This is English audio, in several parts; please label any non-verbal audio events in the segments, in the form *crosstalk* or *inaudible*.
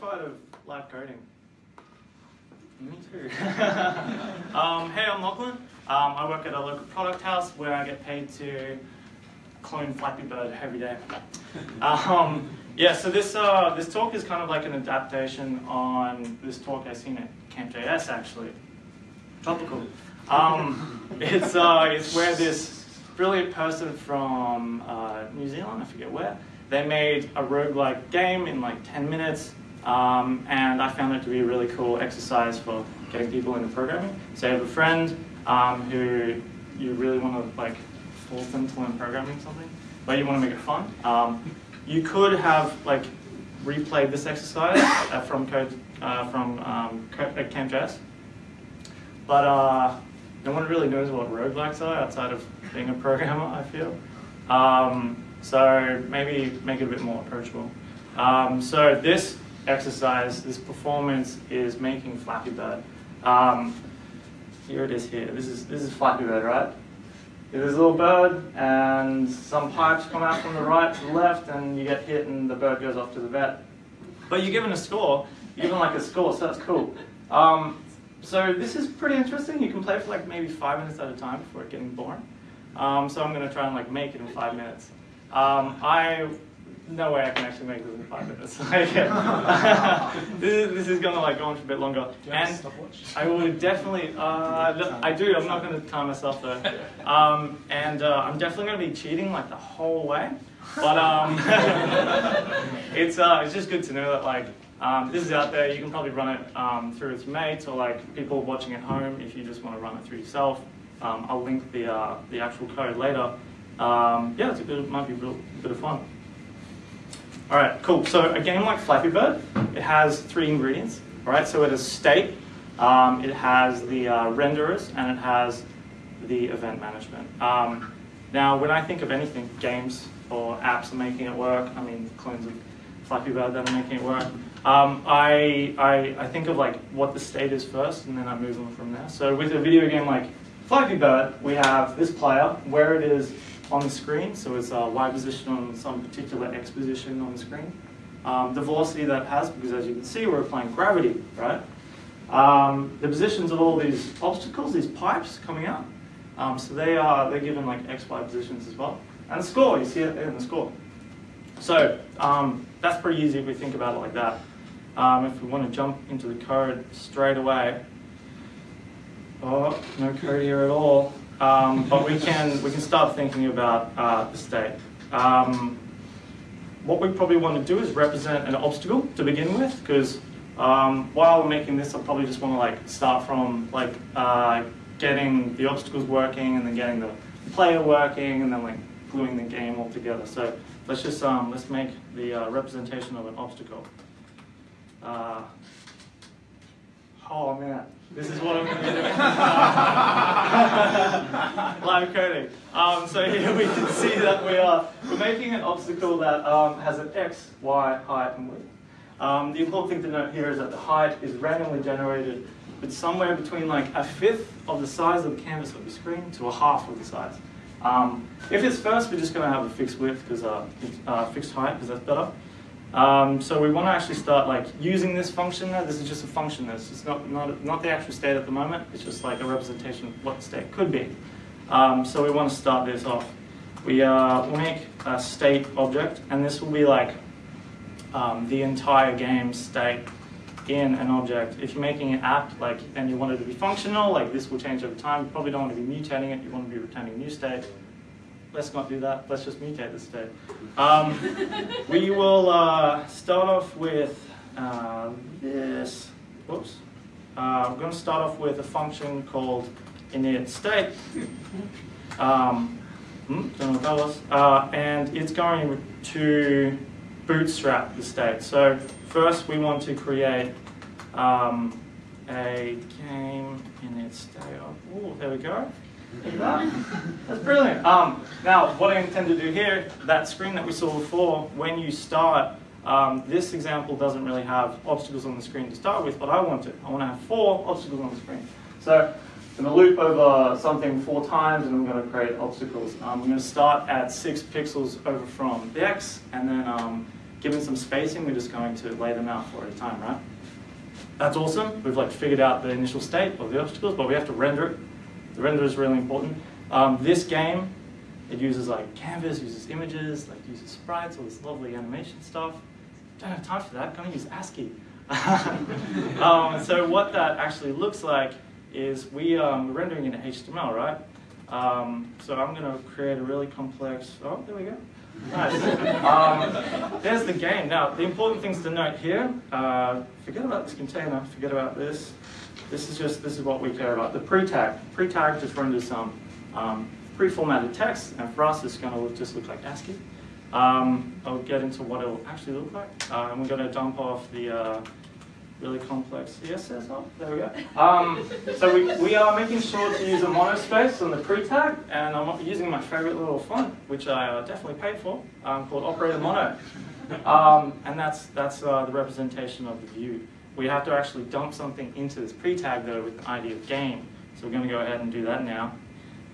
terrified of live coding. Me too. *laughs* *laughs* um, hey, I'm Lachlan. Um, I work at a local product house where I get paid to clone Flappy Bird every day. Um, yeah, so this uh, this talk is kind of like an adaptation on this talk I've seen at Camp.js actually. Topical. Um, *laughs* it's uh, it's where this brilliant person from uh, New Zealand, I forget where, they made a roguelike game in like 10 minutes, um, and I found it to be a really cool exercise for getting people into programming. So you have a friend um, who you really want to like force them to learn programming something, but you want to make it fun. Um, you could have like replayed this exercise uh, from code uh, from um, Camp.js, but uh, no one really knows what roguelikes are outside of being a programmer, I feel. Um, so maybe make it a bit more approachable. Um, so this exercise, this performance is making Flappy Bird. Um, here it is here. This is, this is Flappy Bird, right? There's a little bird and some pipes come out from the right to the left and you get hit and the bird goes off to the vet. But you're given a score, you're given like a score, so that's cool. Um, so this is pretty interesting. You can play for like maybe five minutes at a time before it getting boring. Um, so I'm going to try and like make it in five minutes. Um, I no way I can actually make this in five minutes. *laughs* *laughs* this, is, this is going to like go on for a bit longer. and I would definitely, uh, I do. I'm not going to time myself though. *laughs* Um, and uh, I'm definitely going to be cheating like the whole way. But um, it's uh, it's just good to know that like um, this is out there. You can probably run it um, through with your mates or like people watching at home if you just want to run it through yourself. Um, I'll link the, uh, the actual code later. Um, yeah, it's a bit, it might be a bit of fun. All right, cool. So a game like Flappy Bird, it has three ingredients. All right, so it has state, um, it has the uh, renderers, and it has the event management. Um, now, when I think of anything, games or apps are making it work. I mean, clones of Flappy Bird that are making it work. Um, I, I, I think of like what the state is first, and then I move on from there. So with a video game like Flappy Bird, we have this player, where it is on the screen, so it's a Y position on some particular X position on the screen. Um, the velocity that has, because as you can see, we're applying gravity, right? Um, the positions of all these obstacles, these pipes coming out, um, so they are, they're given like X, Y positions as well. And the score, you see it in the score. So um, that's pretty easy if we think about it like that. Um, if we want to jump into the code straight away, Oh, no code here at all. Um, but we can we can start thinking about uh, the state. Um, what we probably want to do is represent an obstacle to begin with, because um, while making this, I probably just want to like start from like uh, getting the obstacles working, and then getting the player working, and then like gluing the game all together. So let's just um, let's make the uh, representation of an obstacle. Uh, oh man. This is what I'm going to doing. Live coding. Um, so here we can see that we are we're making an obstacle that um, has an x, y, height, and width. Um, the important thing to note here is that the height is randomly generated but somewhere between like a fifth of the size of the canvas of the screen to a half of the size. Um, if it's first, we're just going to have a fixed width because uh, uh, fixed height because that's better. Um, so we want to actually start like using this function there. This is just a function. This is not, not, not the actual state at the moment. It's just like a representation of what state could be. Um, so we want to start this off. We uh, make a state object, and this will be like um, the entire game state in an object. If you're making an app like and you want it to be functional, like this will change over time. You probably don't want to be mutating it. You want to be returning new state let's not do that. Let's just mutate this state. Um, we will uh, start off with uh, this. Whoops. Uh, I'm going to start off with a function called init state. Um, hmm, don't know what that was. Uh, and it's going to bootstrap the state. So first we want to create um, a game init state. Oh, there we go. *laughs* That's brilliant. Um, now, what I intend to do here, that screen that we saw before, when you start, um, this example doesn't really have obstacles on the screen to start with, but I want it. I want to have four obstacles on the screen. So I'm going to loop over something four times, and I'm going to create obstacles. Um, I'm going to start at six pixels over from the x, and then um, given some spacing, we're just going to lay them out four at a time, right? That's awesome. We've like figured out the initial state of the obstacles, but we have to render it. The render is really important. Um, this game, it uses like canvas, uses images, like uses sprites, all this lovely animation stuff. Don't have time for that. Gonna use ASCII. *laughs* um, so what that actually looks like is we um, we're rendering in HTML, right? Um, so I'm going to create a really complex. Oh, there we go. Nice. Um, there's the game. Now, the important things to note here. Uh, forget about this container. Forget about this. This is just this is what we care about. The pre-tag. Pre-tag just renders some um, pre-formatted text, and for us, it's going to look, just look like ASCII. Um, I'll get into what it'll actually look like. Uh, and we're going to dump off the uh, really complex CSS. Oh, there we go. Um, so we, we are making sure to use a monospace on the pre-tag, and I'm using my favorite little font, which I uh, definitely paid for, um, called Operator Mono. Um, and that's, that's uh, the representation of the view. We have to actually dump something into this pre-tag, though, with an ID of game. So we're going to go ahead and do that now,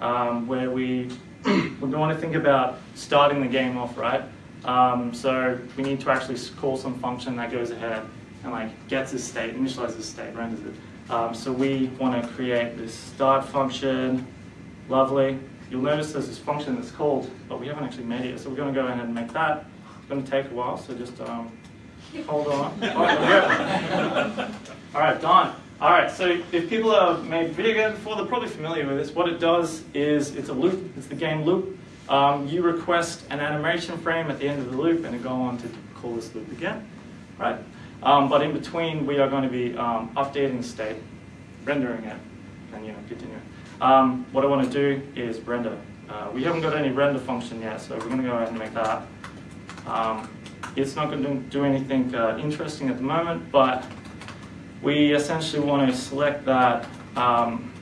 um, where we, we want to think about starting the game off, right? Um, so we need to actually call some function that goes ahead and like gets a state, initializes a state, renders it. Um, so we want to create this start function, lovely. You'll notice there's this function that's called, but we haven't actually made it yet, so we're going to go ahead and make that. It's going to take a while, so just um, hold on. Oh, All right, done. All right, so if people have made video games before, they're probably familiar with this. What it does is it's a loop, it's the game loop. Um, you request an animation frame at the end of the loop and it go on to call this loop again, right? Um, but in between, we are going to be um, updating state, rendering it, and you know, continuing. Um, what I want to do is render. Uh, we haven't got any render function yet, so we're going to go ahead and make that. It's not going to do anything uh, interesting at the moment, but we essentially want to select that um,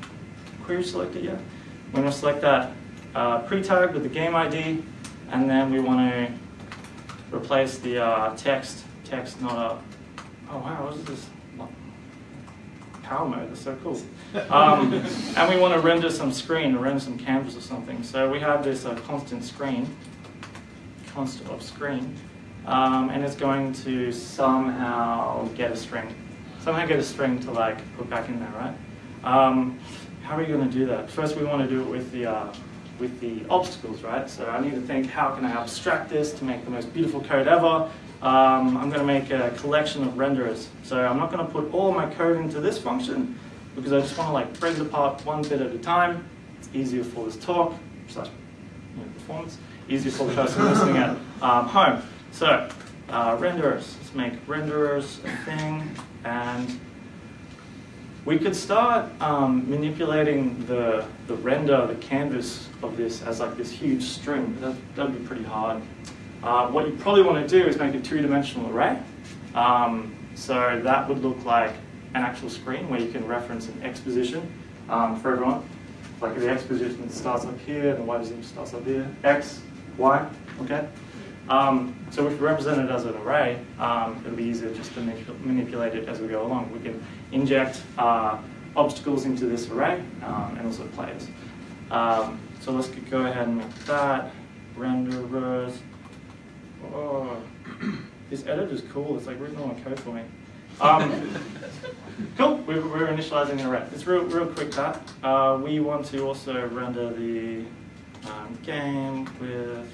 query selected yet. We're going to select that uh, pre-tag with the game ID, and then we want to replace the uh, text, text not a, oh wow, what is this? Power mode, that's so cool. *laughs* Um, and we want to render some screen, render some canvas or something. So we have this uh, constant screen, constant of screen, um, and it's going to somehow get a string. Somehow get a string to like put back in there, right? Um, how are you going to do that? First we want to do it with the, uh, with the obstacles, right? So I need to think, how can I abstract this to make the most beautiful code ever? um, I'm going to make a collection of renderers. So I'm not going to put all my code into this function because I just want to like break it apart one bit at a time. It's easier for this talk, slash you know, performance, easier for the person listening at um, home. So uh, renderers, let's make renderers a thing and we could start um, manipulating the, the render, the canvas of this as like this huge string. That, that'd be pretty hard. Uh, what you probably want to do is make a two-dimensional array. Um, so that would look like an actual screen where you can reference an x position um, for everyone. Like the x position starts up here and the y position starts up here. X, y, okay? Um, so if we represent it as an array, um, it'll be easier just to manipulate it as we go along. We can inject uh, obstacles into this array um, and also players. Um, so let's go ahead and make that renderers. Oh, this edit is cool. It's like written all my code for me. Um, *laughs* cool, we're, we're, initializing an array. It's real, real quick that. Uh, we want to also render the um, game with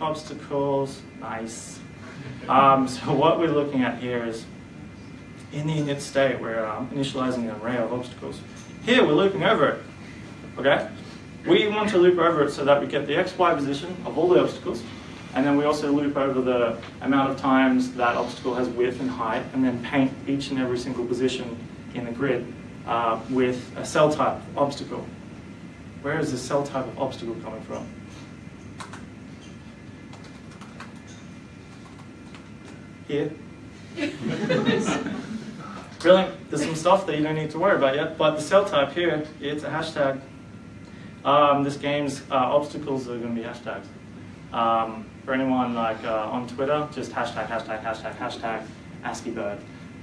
obstacles. Nice. Um, so *laughs* what we're looking at here is in the init state, we're um, initializing an array of obstacles. Here, we're looping over it, okay? We want to loop over it so that we get the x, y position of all the obstacles, and then we also loop over the amount of times that obstacle has width and height, and then paint each and every single position in the grid uh, with a cell type obstacle. Where is the cell type of obstacle coming from? Here. Brilliant. There's some stuff that you don't need to worry about yet, but the cell type here, it's a hashtag. Um, this game's uh, obstacles are going to be hashtags. Um, for anyone like uh, on Twitter, just hashtag, hashtag, hashtag, hashtag ASCII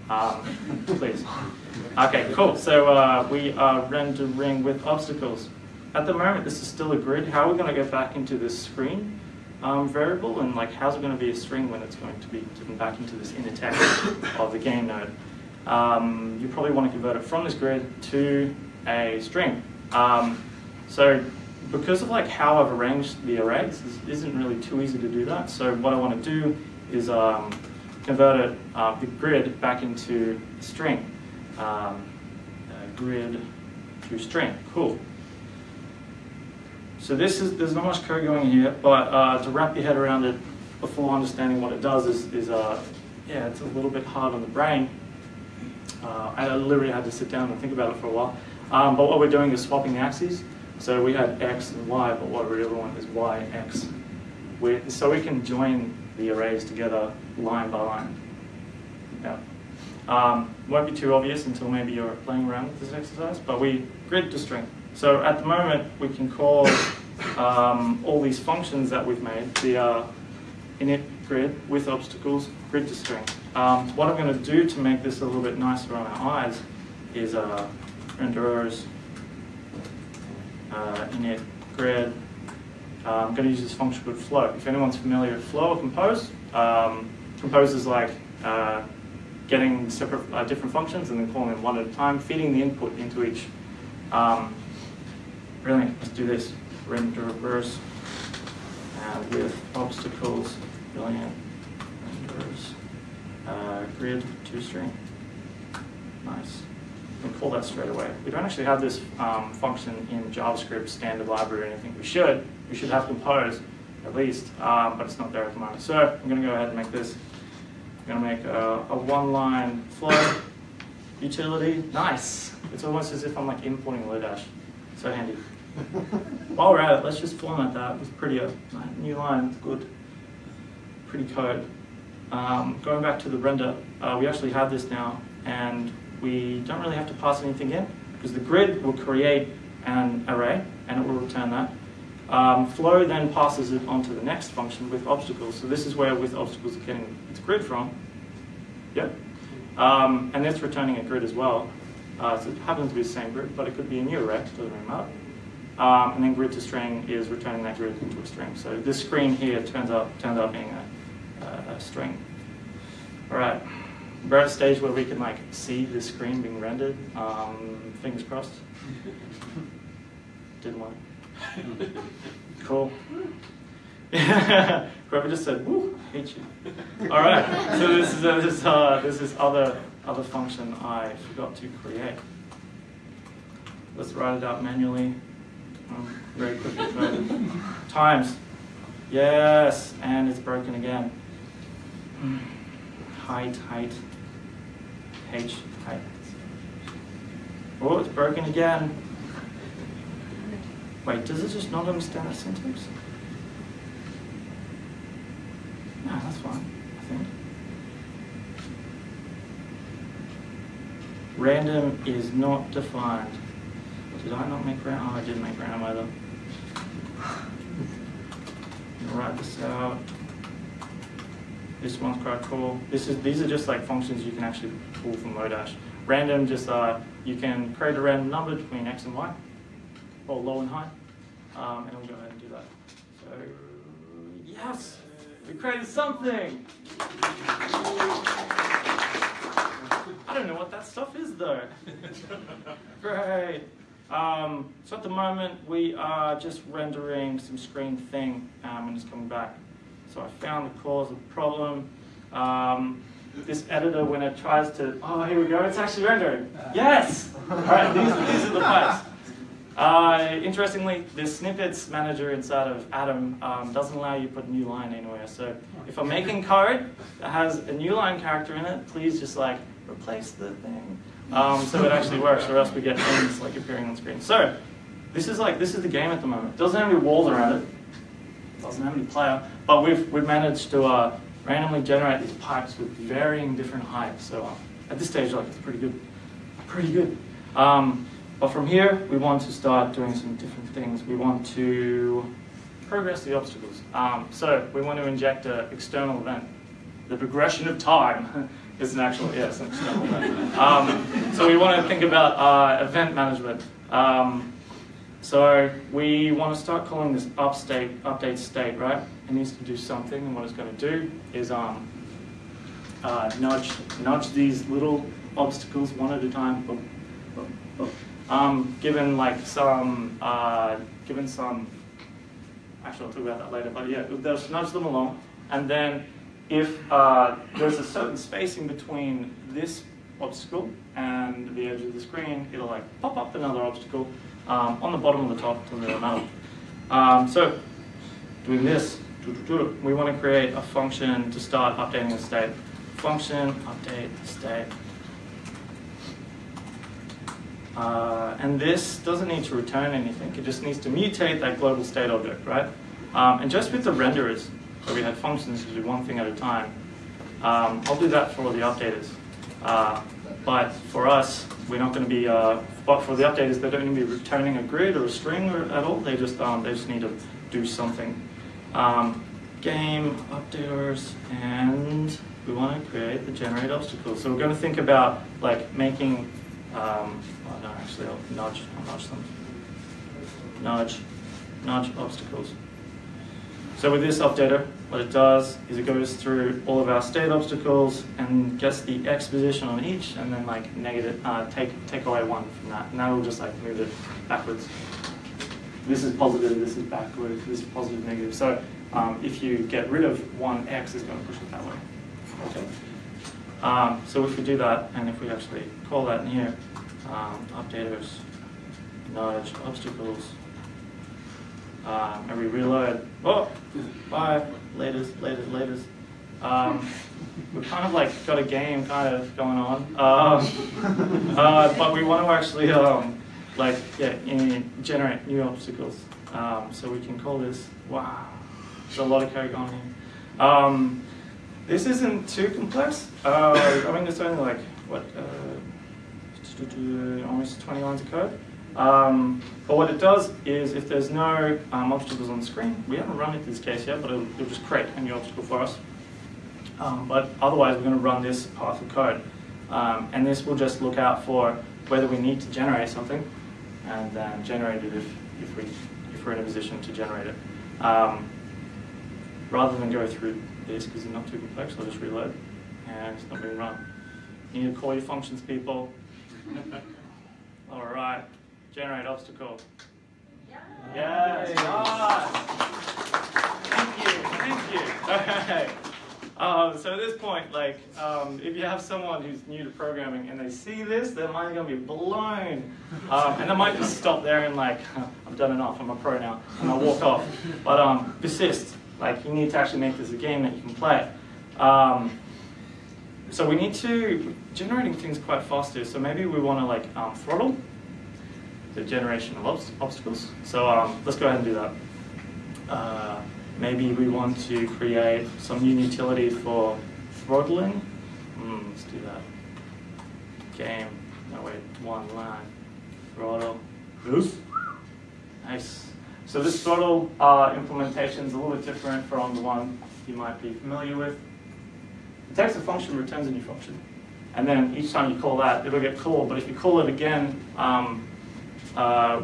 Um, please. Okay, cool. So uh, we are rendering with obstacles. At the moment, this is still a grid. How are we going to get back into this screen? Um, variable and like how's it going to be a string when it's going to be given back into this inner text *coughs* of the game node. Um, you probably want to convert it from this grid to a string. Um, so because of like how I've arranged the arrays, this isn't really too easy to do that. So what I want to do is um, convert it, uh, the grid back into string. Um, grid to string, cool. So this is, there's not much code going here, but uh, to wrap your head around it before understanding what it does is, is uh, yeah, it's a little bit hard on the brain. Uh, I literally had to sit down and think about it for a while. Um, but what we're doing is swapping the axes. So we had x and y, but what we really want is y, x. We, so we can join the arrays together line by line. Yeah. Um, won't be too obvious until maybe you're playing around with this exercise, but we grid to string. So at the moment, we can call um, all these functions that we've made, the uh, init grid with obstacles, grid to string. Um, what I'm going to do to make this a little bit nicer on our eyes is uh, renderers uh, init grid. Uh, I'm going to use this function called flow. If anyone's familiar with flow or compose, um, compose is like uh, getting separate uh, different functions and then calling them one at a time, feeding the input into each. Um, brilliant, let's do this. Renderers uh, with obstacles, brilliant, renders, uh, grid to string. Nice. We can pull that straight away. We don't actually have this um, function in JavaScript standard library or anything. We should. We should have compose at least, um, but it's not there at the moment. So I'm going to go ahead and make this I'm going to make a, a one-line flow utility. Nice. It's almost as if I'm like importing Lodash. So handy. *laughs* While we're at it, let's just format that with prettier. New line, good. Pretty code. Um, going back to the render, uh, we actually have this now, and we don't really have to pass anything in, because the grid will create an array, and it will return that. Um, flow then passes it onto the next function with obstacles. So this is where with obstacles it's getting its grid from. Yep. Um, and it's returning a grid as well. Uh, so it happens to be the same grid, but it could be a new array, doesn't really matter. Um, and then grid to string is returning that grid into a string. So this screen here turns out, turns out being a, a, a string. All right, we're at a stage where we can like see the screen being rendered. Um, fingers crossed. *laughs* Didn't want *laughs* cool. *laughs* Whoever just said, woo, hate you. All right, so this is, uh, this, uh, this is other, other function I forgot to create. Let's write it out manually. Very quickly. *laughs* Times. Yes, and it's broken again. Hmm. Height, height, H, height. Oh, it's broken again. Wait, does it just not understand the syntax? No, that's fine, I think. Random is not defined. Did I not make random? Oh, I didn't make random either. *sighs* write this out. This one's quite cool. This is these are just like functions you can actually pull from Lodash. Random just uh, you can create a random number between x and y or low and high. Um, and we'll go ahead and do that. So, yes, we created something. I don't know what that stuff is though. *laughs* Great. Um, so at the moment we are just rendering some screen thing um, and it's coming back. So I found the cause of the problem. Um, this editor, when it tries to, oh, here we go, it's actually rendering. Yes! *laughs* All right, these, these are the pipes. Uh, interestingly, the snippets manager inside of Atom um, doesn't allow you to put a new line anywhere. So if I'm making code that has a new line character in it, please just like replace the thing. Um, so it actually works, or else we get things like appearing on screen. So this is like this is the game at the moment. It doesn't have any walls around it. it doesn't have any player, but we've we've managed to uh, randomly generate these pipes with varying different heights. So uh, at this stage, like it's pretty good, pretty good. Um, but from here, we want to start doing some different things. We want to progress the obstacles. Um, so we want to inject an external event. The progression of time *laughs* is an actual, yes. Um, so we want to think about uh, event management. Um, so we want to start calling this upstate, update state, right? it needs to do something, and what it's going to do is um, uh, nudge nudge these little obstacles one at a time. Boom, boom, boom. Um, given like some uh, given some actually I'll talk about that later, but yeah, they'll nudge them along, and then if uh, there's a certain spacing between this obstacle and the edge of the screen, it'll like pop up another obstacle um, on the bottom of the top to the middle. Um, so doing this, we want to create a function to start updating the state. Function update state. Uh, and this doesn't need to return anything. It just needs to mutate that global state object, right? Um, and just with the renderers, where we had functions to do one thing at a time, um, I'll do that for the updaters. Uh, but for us, we're not going to be, uh, but for the updaters, they don't need to be returning a grid or a string or, at all. They just, um, they just need to do something. Um, game, updaters, and we want to create the generate obstacles. So we're going to think about like making, um, well, no, actually, I'll nudge, I'll nudge them. Nudge, nudge obstacles. So with this updater, what it does is it goes through all of our state obstacles and gets the x position on each, and then like negative, uh, take take away one from that, and that will just like move it backwards. This is positive, this is backward, this is positive, negative. So um, if you get rid of one x, it's going to push it that way. Okay. Um, so if we do that, and if we actually call that in here, um, updaters, nudge, obstacles, um, and we reload, oh, bye, latest, latest, latest. Um, we've kind of like got a game kind of going on, um, *laughs* uh, but we want to actually um, like yeah, in, generate new obstacles. Um, so we can call this, wow, there's a lot of code going here. Um, this isn't too complex. Uh, I mean, it's only like, what, uh, almost 20 lines of code. Um, but what it does is if there's no um, obstacles on the screen, we haven't run it this case yet, but it'll, it'll just create a new obstacle for us. Um, but otherwise, we're going to run this path of code. Um, and this will just look out for whether we need to generate something, and then generate it if, if, we, if we're in a position to generate it. Um, rather than go through this, because it's not too complex, I'll just reload, and it's not being run. You need to call your functions, people. *laughs* All right. Generate obstacle. Yes. yes. Thank you. Thank you. Okay. Um, so at this point, like, um, if you have someone who's new to programming and they see this, their mind's going to be blown. Um, and they might just stop there and like, *laughs* I've done enough, I'm a pro now, and I'll walk off. But um, persist. Like, you need to actually make this a game that you can play. Um, so we need to, generating things quite fast here, so maybe we want to like um, throttle the generation of obst obstacles. So um, let's go ahead and do that. Uh, maybe we want to create some new utility for throttling. Mm, let's do that. Game, no wait, one line. Throttle, boost. Nice. So this throttle uh, implementation is a little bit different from the one you might be familiar with. It takes a function, returns a new function. And then each time you call that, it'll get called. But if you call it again, um, uh,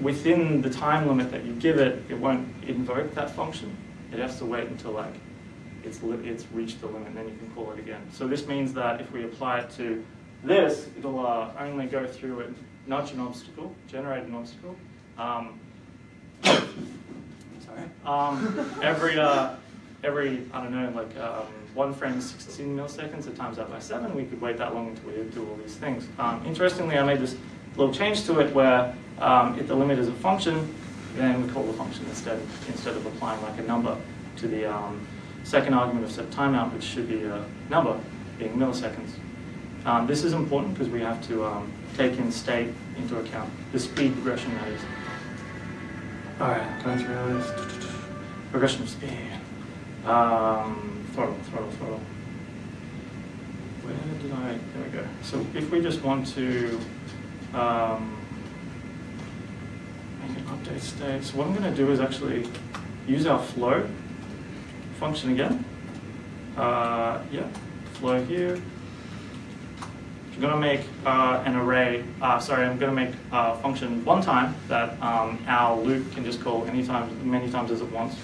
within the time limit that you give it, it won't invoke that function. It has to wait until like it's, it's reached the limit and then you can call it again. So this means that if we apply it to this, it'll uh, only go through and nudge an obstacle, generate an obstacle. Um, *coughs* sorry. Um, every, uh, every, I don't know, like um, one frame is 16 milliseconds, it times that by seven, we could wait that long until we do all these things. Um, interestingly, I made this little change to it where um, if the limit is a function, then we call the function instead, instead of applying like a number to the um, second argument of set timeout, which should be a number, being milliseconds. Um, this is important because we have to um, take in state into account, the speed progression that is. All right, going through this. Progression of speed. Um, throttle, throttle, throttle. Where did I, there we go. So if we just want to um, make an update state. So what I'm going to do is actually use our flow function again. Uh, yeah, flow here. I'm going to make uh, an array, uh, sorry, I'm going to make a function one time that um, our loop can just call anytime, many times as it wants.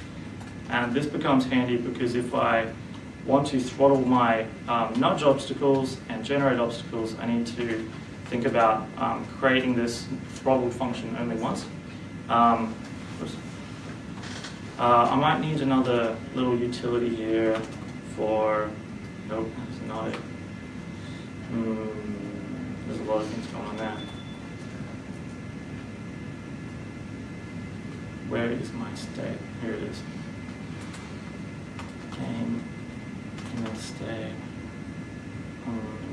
And this becomes handy because if I want to throttle my um, nudge obstacles and generate obstacles, I need to think about um, creating this throttle function only once. Um, uh, I might need another little utility here for, nope, that's not it. Hmm, there's a lot of things going on there. Where is my state? Here it is. Game, init state. Hmm.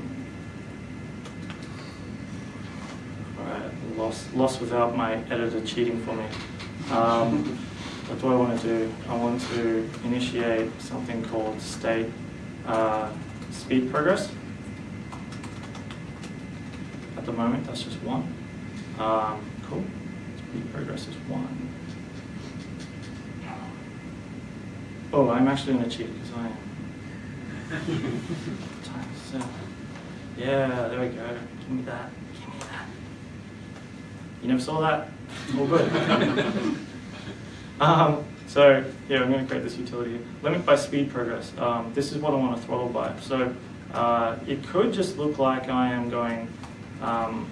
Alright, lost, lost without my editor cheating for me. Um, what do I want to do? I want to initiate something called state uh, speed progress. At the moment, that's just one. Um, cool. Speed progress is one. Oh, I'm actually going to cheat because I am. *laughs* Times seven. Yeah, there we go. Give me that. Give me that. You never saw that? All good. *laughs* um, so, yeah, I'm going to create this utility. Limit by speed progress. Um, this is what I want to throttle by. So, uh, it could just look like I am going um,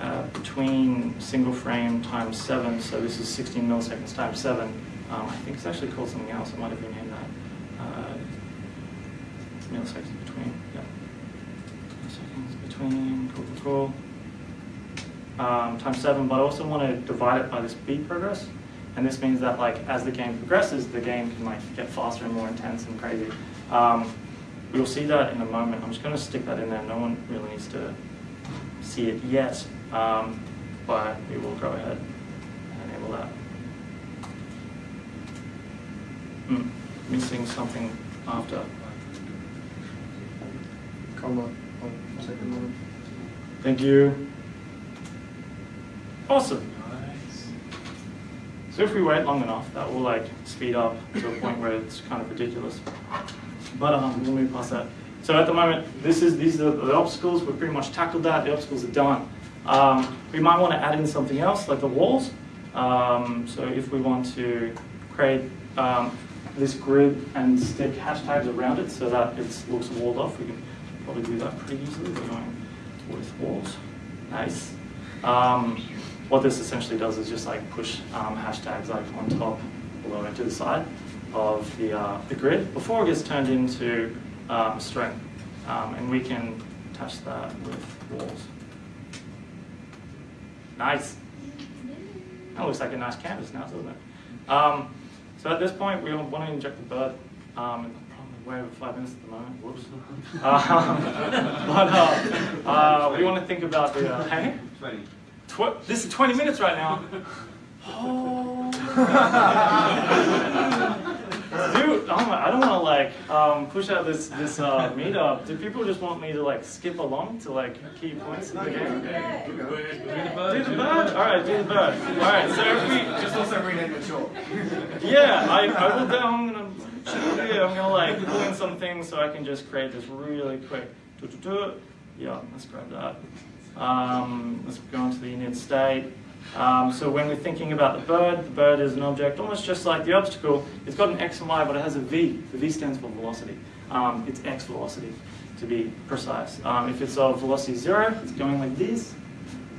uh, between single frame times 7, so this is 16 milliseconds times 7. Um, I think it's actually called something else. I might have renamed that. Uh, milliseconds between. Yeah. Milliseconds between. Cool, cool, cool. Um, times seven, but I also want to divide it by the speed progress. And this means that like as the game progresses, the game can like get faster and more intense and crazy. Um, we'll see that in a moment. I'm just going to stick that in there. No one really needs to see it yet, um, but we will go ahead and enable that. Mm, missing something after. Comma. One. Thank you. Awesome. So if we wait long enough, that will like speed up to a point where it's kind of ridiculous. But um, we'll move past that. So at the moment, this is these are the obstacles. We've pretty much tackled that. The obstacles are done. Um, we might want to add in something else, like the walls. Um, so if we want to create um, this grid and stick hashtags around it so that it looks walled off. We can probably do that pretty easily. We're going with walls. Nice. What this essentially does is just like push um, hashtags like on top, below, and to the side of the, uh, the grid before it gets turned into um, string. Um, and we can touch that with walls. Nice. That looks like a nice canvas now, doesn't it? Um, so at this point, we want to inject the bird. Um, probably way over five minutes at the moment. Whoops. *laughs* Uh, *laughs* but uh, uh, we want to think about the uh, *laughs* hey. Twenty. Tw this is 20 minutes right now. Oh. Dude, oh my, I don't want to like um, push out this this uh, meetup. Do people just want me to like skip along to like key points in the game? Do the Do the bird. All right, do the bird. All right. So if we Just also rename it short. yeah, I, I will do, I'm gonna, yeah, I'm gonna like pull in some things so I can just create this really quick. Yeah, let's grab that. Um, let's go on to the init state. Um, so when we're thinking about the bird, the bird is an object almost just like the obstacle. It's got an x and y, but it has a v. The v stands for velocity. Um, it's x velocity, to be precise. Um, if it's of velocity zero, it's going like this.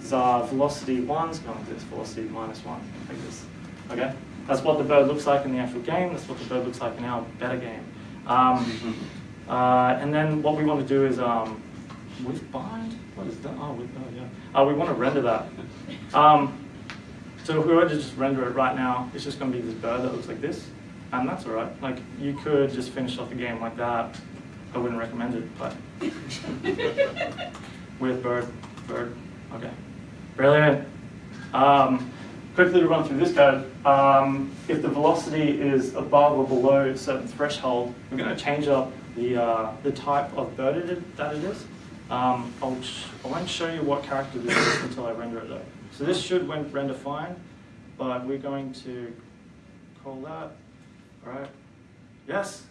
So uh, velocity one is going like this. Velocity minus one, like this. Okay? That's what the bird looks like in the actual game. That's what the bird looks like in our better game. Um, uh, and then what we want to do is um, with bind. What is that? Oh, with, oh yeah. Uh, we want to render that. Um, so if we were to just render it right now, it's just going to be this bird that looks like this, and that's all right. Like you could just finish off the game like that. I wouldn't recommend it, but *laughs* with bird, bird. Okay, brilliant. Um, quickly to run through this code. Um, if the velocity is above or below a certain threshold, we're going to change up the uh, the type of bird it that it is. Um, I'll, I won't show you what character this is until I render it though. So this should render fine, but we're going to call that, all right? Yes,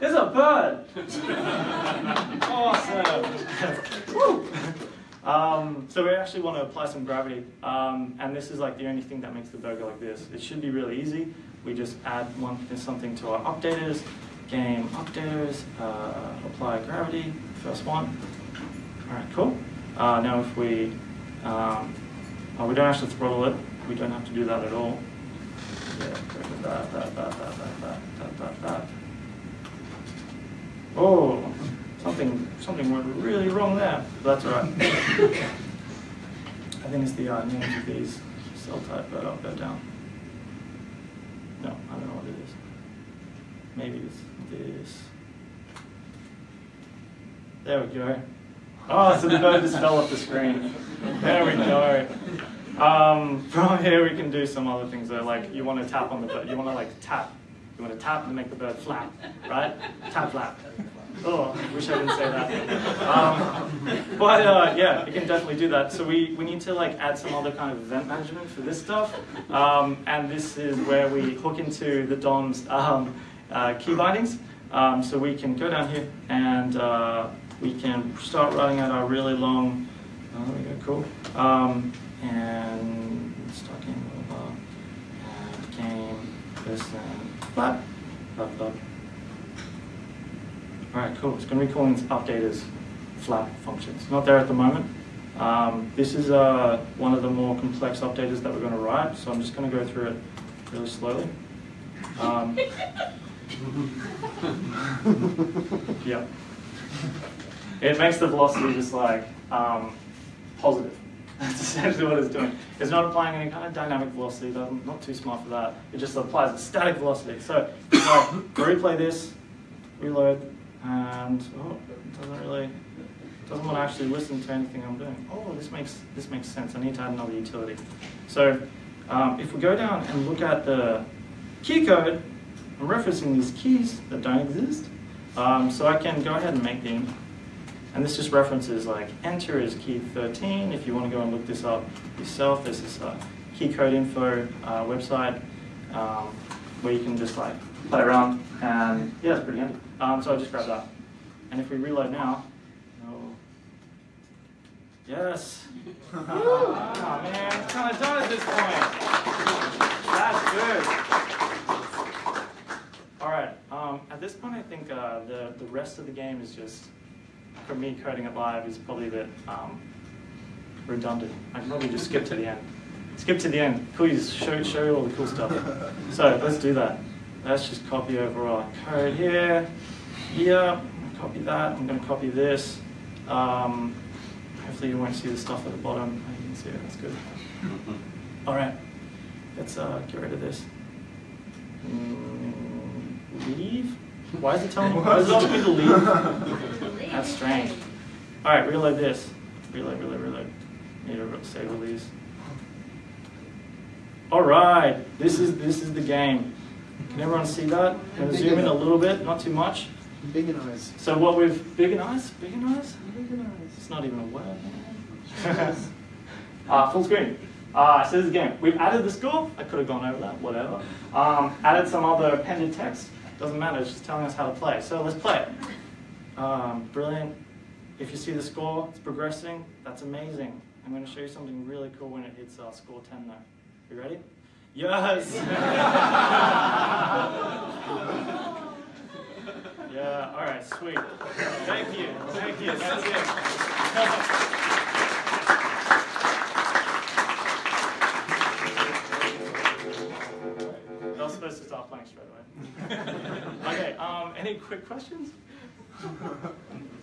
it's a bird. *laughs* awesome. *laughs* Woo! Um, so we actually want to apply some gravity, um, and this is like the only thing that makes the go like this. It should be really easy. we just add one something to our updaters, game updaters, uh, apply gravity, first one. All right, cool. Uh, now if we, um, oh, we don't actually throttle it. We don't have to do that at all. Yeah, that, that, that, that, that, that, that, that, that. Oh, something, something went really wrong there. That's all right. *laughs* I think it's the uh, names of these cell type, but I'll go down. No, I don't know what it is. Maybe it's this. There we go. Oh, so the bird just fell off the screen. There we go. Um, from here we can do some other things though, like you want to tap on the bird, you want to like tap. You want to tap and make the bird flap, right? Tap flap. Oh, I wish I didn't say that. Um, but uh, yeah, it can definitely do that. So we, we need to like add some other kind of event management for this stuff. Um, and this is where we hook into the DOM's um, uh, key bindings. Um, so we can go down here and uh, we can start writing out our really long, oh, there we go, cool. Um, and start game over, and game, this and flap, flap, flap. All right, cool. It's going to be calling updaters flap functions. Not there at the moment. Um, this is uh, one of the more complex updaters that we're going to write, so I'm just going to go through it really slowly. Um, *laughs* *laughs* yep. It makes the velocity just like um, positive. *laughs* That's essentially what it's doing. It's not applying any kind of dynamic velocity, I'm not too smart for that. It just applies a static velocity. So if replay this, reload, and oh, it doesn't really it doesn't want to actually listen to anything I'm doing. Oh, this makes this makes sense. I need to add another utility. So um, if we go down and look at the key code, I'm referencing these keys that don't exist. Um, so I can go ahead and make them. And this just references like enter is key 13. If you want to go and look this up yourself, there's this uh, key code info uh, website um, where you can just like play around and yeah, it's pretty handy. Um, so I just grab that. And if we reload now, oh, yes. oh *laughs* man, it's kind of done at this point. That's good. All right, um, at this point I think uh, the, the rest of the game is just, for me coding it live is probably a bit um, redundant. I can probably just skip to the end. Skip to the end, please show, show you all the cool stuff. So let's do that. Let's just copy over our code here. Yeah, copy that. I'm going to copy this. Um, hopefully you won't see the stuff at the bottom. You can see it. That's good. *laughs* All right. Let's uh, get rid of this. Mm, leave? Why is it telling me? Why is it asking me to leave? That's strange. All right, reload this. Reload, reload, reload. Need to save release. All right, this is this is the game. Can everyone see that? I'm zoom in a little bit, not too much. Big and eyes. So what we've, big and eyes? Big and eyes? Big and eyes. It's not even a word. uh, *laughs* full screen. Uh, so this is again, we've added the score. I could have gone over that, whatever. Um, added some other appended text. Doesn't matter, it's just telling us how to play. So let's play. Um, brilliant. If you see the score, it's progressing. That's amazing. I'm going to show you something really cool when it hits uh, score 10 though. You ready? Yes! *laughs* yeah, all right, sweet. Thank you, thank you, that's it. *laughs* Not supposed to playing straight away. okay, um, any quick questions?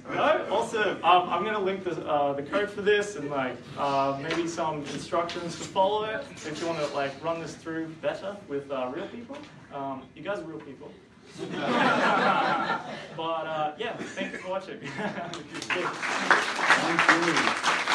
No? Awesome. Um, I'm going to link the, uh, the code for this and like uh, maybe some instructions to follow it if you want to like run this through better with uh, real people. Um, you guys are real people. *laughs* but uh, yeah, thank you for watching. *laughs* Thank you.